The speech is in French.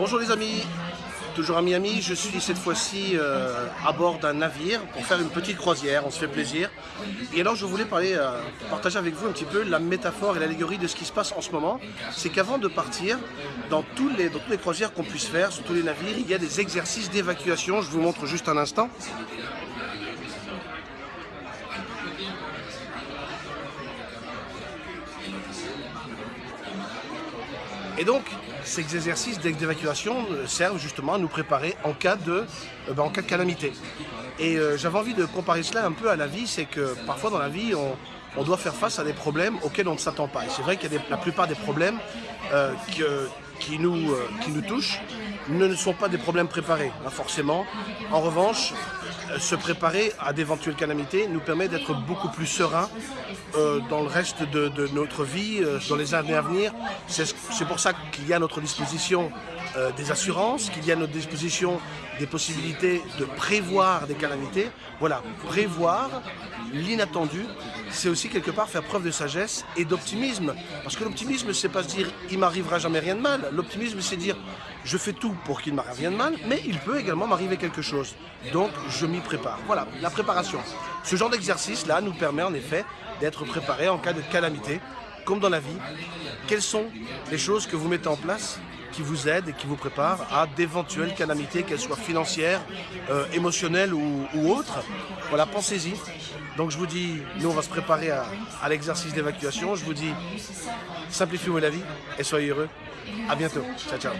Bonjour les amis, toujours à Miami, je suis cette fois-ci euh, à bord d'un navire pour faire une petite croisière, on se fait plaisir. Et alors je voulais euh, partager avec vous un petit peu la métaphore et l'allégorie de ce qui se passe en ce moment. C'est qu'avant de partir, dans, tous dans toutes les croisières qu'on puisse faire, sur tous les navires, il y a des exercices d'évacuation, je vous montre juste un instant. Et donc, ces exercices d'évacuation euh, servent justement à nous préparer en cas de, euh, ben, en cas de calamité. Et euh, j'avais envie de comparer cela un peu à la vie, c'est que parfois dans la vie, on, doit faire face à des problèmes auxquels on ne s'attend pas. Et c'est vrai qu'il y a la plupart des problèmes qui, nous, qui nous touchent ne sont pas des problèmes préparés, hein, forcément. En revanche, se préparer à d'éventuelles calamités nous permet d'être beaucoup plus serein euh, dans le reste de, notre vie, euh, dans les années à venir. C'est pour ça qu'il y a à notre disposition euh, des assurances, qu'il y a à notre disposition des possibilités de prévoir des calamités. Voilà, prévoir l'inattendu, c'est aussi quelque part faire preuve de sagesse et d'optimisme. Parce que l'optimisme, c'est pas se dire « il m'arrivera jamais rien de mal ». L'optimisme, c'est dire « je fais tout pour qu'il ne m'arrive rien de mal, mais il peut également m'arriver quelque chose. Donc, je m'y prépare. Voilà, la préparation. Ce genre d'exercice-là nous permet en effet d'être préparé en cas de calamité, comme dans la vie. Quelles sont les choses que vous mettez en place qui vous aident et qui vous préparent à d'éventuelles calamités, qu'elles soient financières, euh, émotionnelles ou, autres Voilà, pensez-y. Donc je vous dis, nous on va se préparer à, à l'exercice d'évacuation. Je vous dis, simplifiez-vous la vie et soyez heureux. À bientôt. Ciao, ciao.